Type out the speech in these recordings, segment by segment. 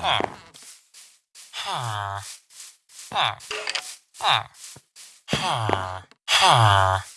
ha ha ha ha ha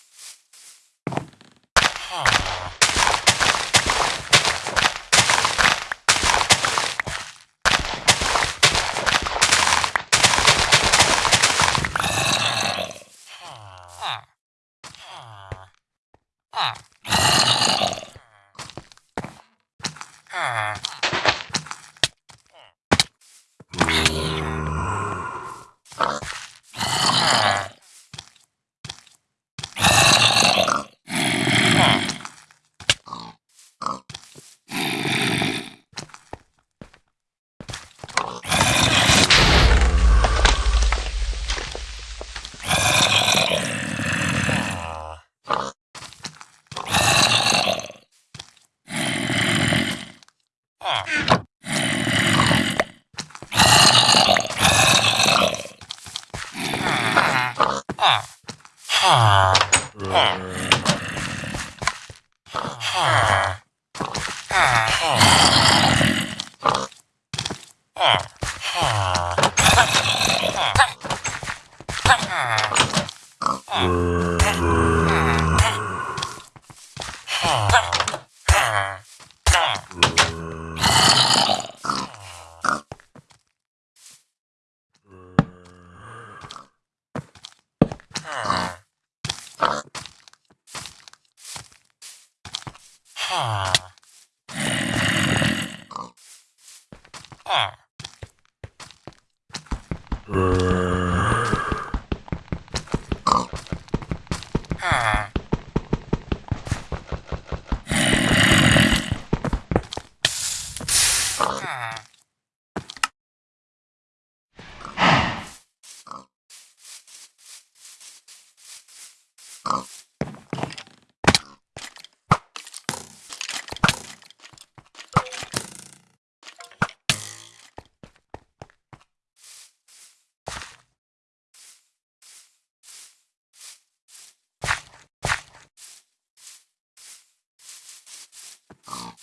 Ah. um,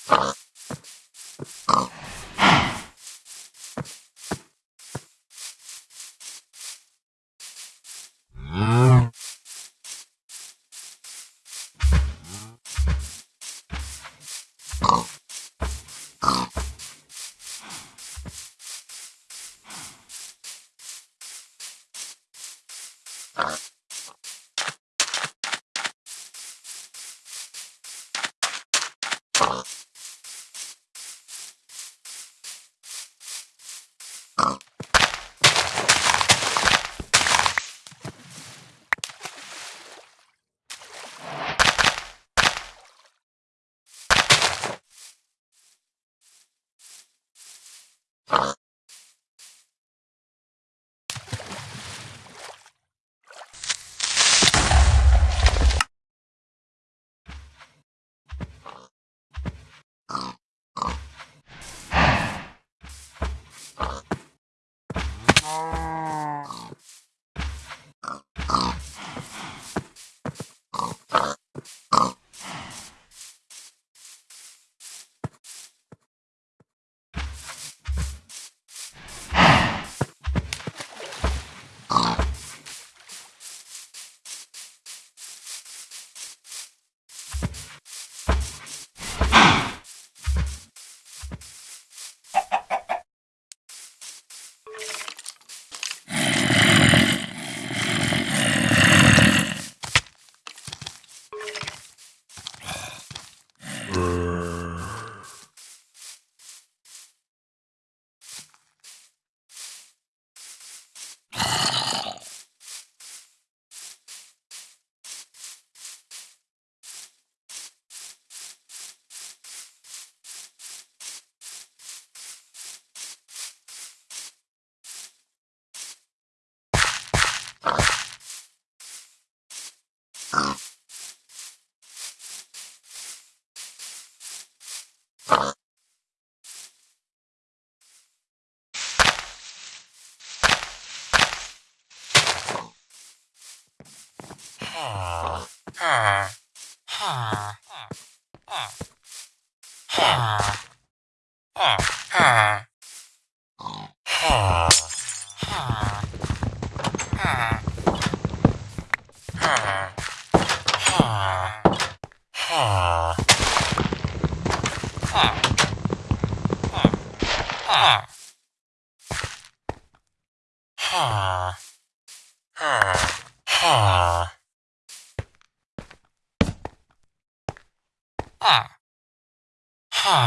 you.